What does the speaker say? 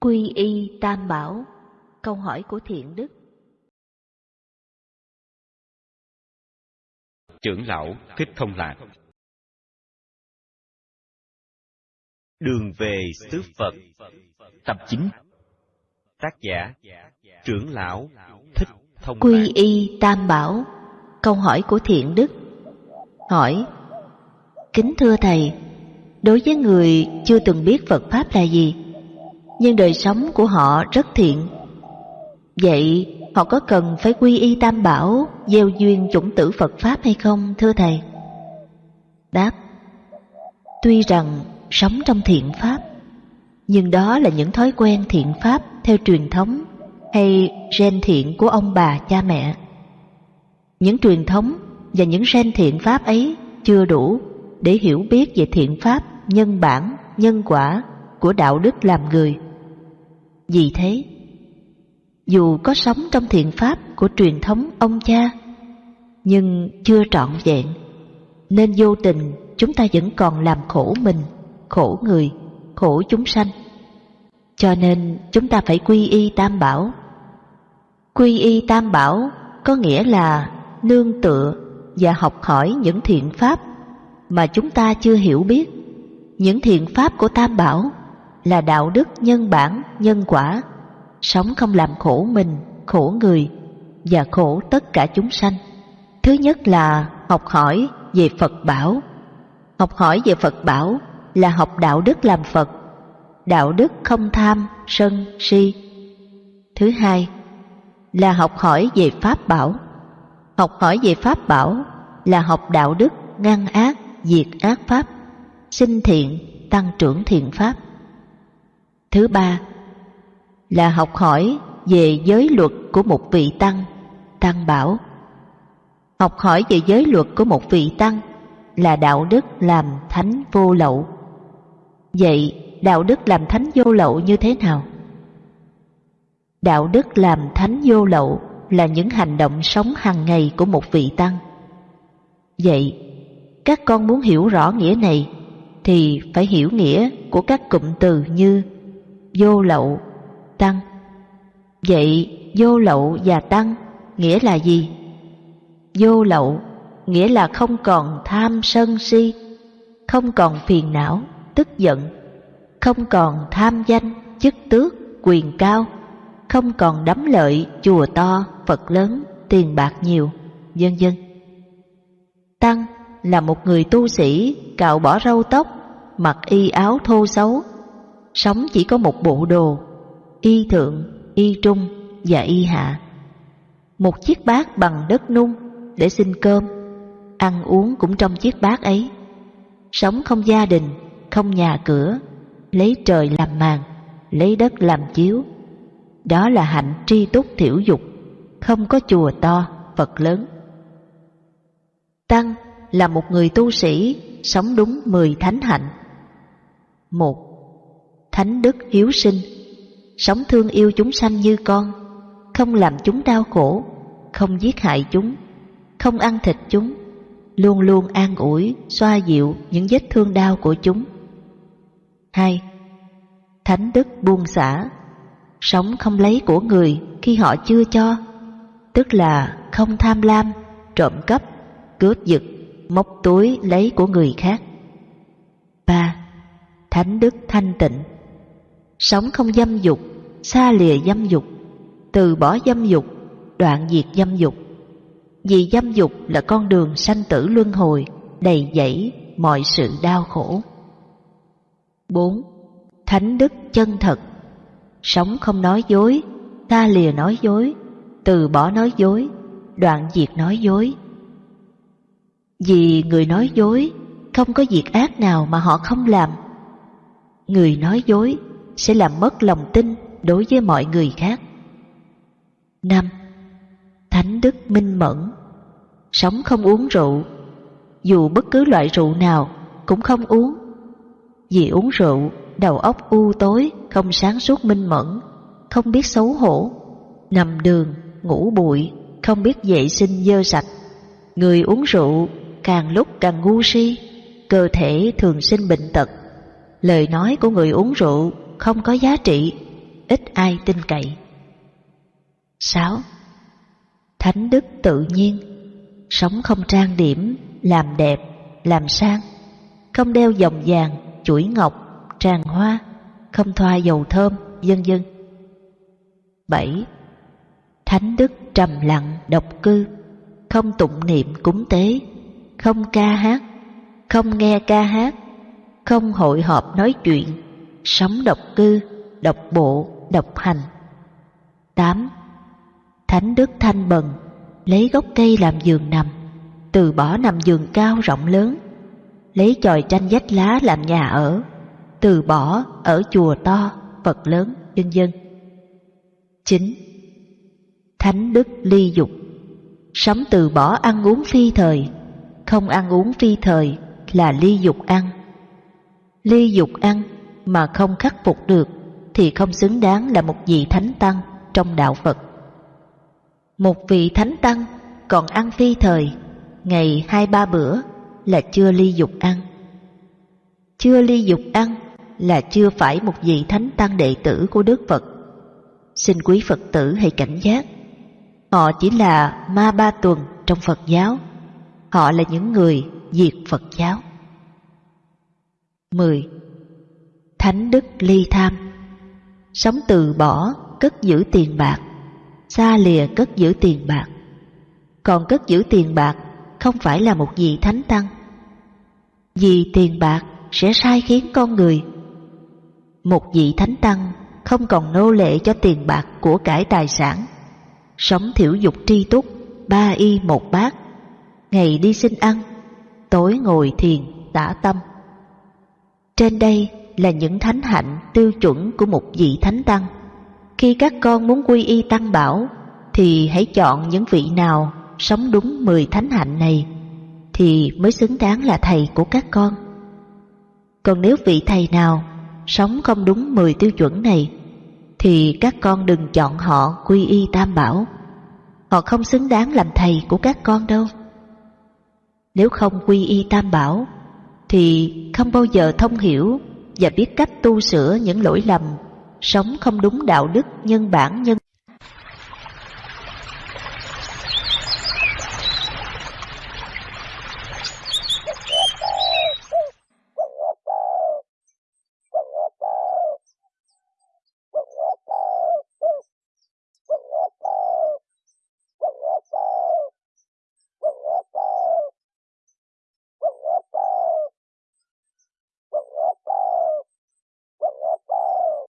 Quy y tam bảo. Câu hỏi của thiện đức. Trưởng lão Thích Thông Lạc. Đường về xứ Phật. Tập 9 Tác giả. Trưởng lão Thích Thông Lạc. Quy y tam bảo. Câu hỏi của thiện đức. Hỏi Kính thưa Thầy Đối với người chưa từng biết Phật Pháp là gì nhưng đời sống của họ rất thiện Vậy họ có cần phải quy y tam bảo Gieo duyên chủng tử Phật Pháp hay không thưa Thầy? Đáp Tuy rằng sống trong thiện Pháp Nhưng đó là những thói quen thiện Pháp theo truyền thống Hay gen thiện của ông bà cha mẹ Những truyền thống và những gen thiện Pháp ấy chưa đủ để hiểu biết về thiện Pháp, nhân bản, nhân quả của đạo đức làm người. Vì thế, dù có sống trong thiện Pháp của truyền thống ông cha, nhưng chưa trọn vẹn, nên vô tình chúng ta vẫn còn làm khổ mình, khổ người, khổ chúng sanh. Cho nên chúng ta phải quy y tam bảo. Quy y tam bảo có nghĩa là nương tựa và học hỏi những thiện pháp mà chúng ta chưa hiểu biết. Những thiện pháp của Tam Bảo là đạo đức nhân bản, nhân quả, sống không làm khổ mình, khổ người và khổ tất cả chúng sanh. Thứ nhất là học hỏi về Phật Bảo. Học hỏi về Phật Bảo là học đạo đức làm Phật, đạo đức không tham, sân, si. Thứ hai là học hỏi về Pháp Bảo. Học hỏi về Pháp Bảo là học đạo đức ngăn ác, diệt ác pháp, sinh thiện, tăng trưởng thiện pháp. Thứ ba là học hỏi về giới luật của một vị tăng, tăng bảo. Học hỏi về giới luật của một vị tăng là đạo đức làm thánh vô lậu. Vậy đạo đức làm thánh vô lậu như thế nào? Đạo đức làm thánh vô lậu là những hành động sống hàng ngày của một vị tăng. Vậy các con muốn hiểu rõ nghĩa này thì phải hiểu nghĩa của các cụm từ như vô lậu, tăng. Vậy vô lậu và tăng nghĩa là gì? Vô lậu nghĩa là không còn tham sân si, không còn phiền não, tức giận, không còn tham danh, chức tước, quyền cao, không còn đắm lợi, chùa to, Phật lớn, tiền bạc nhiều, vân vân. Tăng là một người tu sĩ cạo bỏ râu tóc, mặc y áo thô xấu, sống chỉ có một bộ đồ, y thượng, y trung và y hạ. Một chiếc bát bằng đất nung để xin cơm, ăn uống cũng trong chiếc bát ấy. Sống không gia đình, không nhà cửa, lấy trời làm màn, lấy đất làm chiếu. Đó là hạnh tri túc thiểu dục, không có chùa to, Phật lớn. Tăng là một người tu sĩ sống đúng mười thánh hạnh. Một, thánh đức hiếu sinh, sống thương yêu chúng sanh như con, không làm chúng đau khổ, không giết hại chúng, không ăn thịt chúng, luôn luôn an ủi, xoa dịu những vết thương đau của chúng. Hai, thánh đức buông xả, sống không lấy của người khi họ chưa cho, tức là không tham lam, trộm cắp, cướp giật, móc túi lấy của người khác. ba Thánh đức thanh tịnh Sống không dâm dục, xa lìa dâm dục, từ bỏ dâm dục, đoạn diệt dâm dục. Vì dâm dục là con đường sanh tử luân hồi, đầy dẫy mọi sự đau khổ. 4. Thánh đức chân thật Sống không nói dối, xa lìa nói dối, từ bỏ nói dối, đoạn diệt nói dối, vì người nói dối không có việc ác nào mà họ không làm. Người nói dối sẽ làm mất lòng tin đối với mọi người khác. năm Thánh đức minh mẫn. Sống không uống rượu. Dù bất cứ loại rượu nào cũng không uống. Vì uống rượu đầu óc u tối Không sáng suốt minh mẫn Không biết xấu hổ. Nằm đường, ngủ bụi Không biết vệ sinh dơ sạch. Người uống rượu càng lúc càng ngu si, cơ thể thường sinh bệnh tật. Lời nói của người uống rượu không có giá trị, ít ai tin cậy. 6. Thánh đức tự nhiên, sống không trang điểm, làm đẹp, làm sang, không đeo vòng vàng, chuỗi ngọc, tràng hoa, không thoa dầu thơm, vân vân. 7. Thánh đức trầm lặng, độc cư, không tụng niệm cúng tế, không ca hát, không nghe ca hát, không hội họp nói chuyện, sống độc cư, độc bộ, độc hành. 8. Thánh đức thanh bần, lấy gốc cây làm giường nằm, từ bỏ nằm giường cao rộng lớn, lấy chòi tranh vách lá làm nhà ở, từ bỏ ở chùa to, Phật lớn, vân dân. 9. Thánh đức ly dục, sống từ bỏ ăn uống phi thời, không ăn uống phi thời là ly dục ăn. Ly dục ăn mà không khắc phục được thì không xứng đáng là một vị thánh tăng trong đạo Phật. Một vị thánh tăng còn ăn phi thời, ngày hai ba bữa là chưa ly dục ăn. Chưa ly dục ăn là chưa phải một vị thánh tăng đệ tử của Đức Phật. Xin quý Phật tử hãy cảnh giác. Họ chỉ là ma ba tuần trong Phật giáo. Họ là những người diệt Phật giáo. 10. Thánh đức ly tham. Sống từ bỏ, cất giữ tiền bạc Xa lìa cất giữ tiền bạc. Còn cất giữ tiền bạc không phải là một vị thánh tăng. Vì tiền bạc sẽ sai khiến con người. Một vị thánh tăng không còn nô lệ cho tiền bạc của cải tài sản. Sống thiểu dục tri túc, ba y một bát. Ngày đi xin ăn, tối ngồi thiền, tả tâm. Trên đây là những thánh hạnh tiêu chuẩn của một vị thánh tăng. Khi các con muốn quy y tăng bảo, thì hãy chọn những vị nào sống đúng mười thánh hạnh này, thì mới xứng đáng là thầy của các con. Còn nếu vị thầy nào sống không đúng mười tiêu chuẩn này, thì các con đừng chọn họ quy y tam bảo. Họ không xứng đáng làm thầy của các con đâu. Nếu không quy y tam bảo, thì không bao giờ thông hiểu và biết cách tu sửa những lỗi lầm, sống không đúng đạo đức nhân bản nhân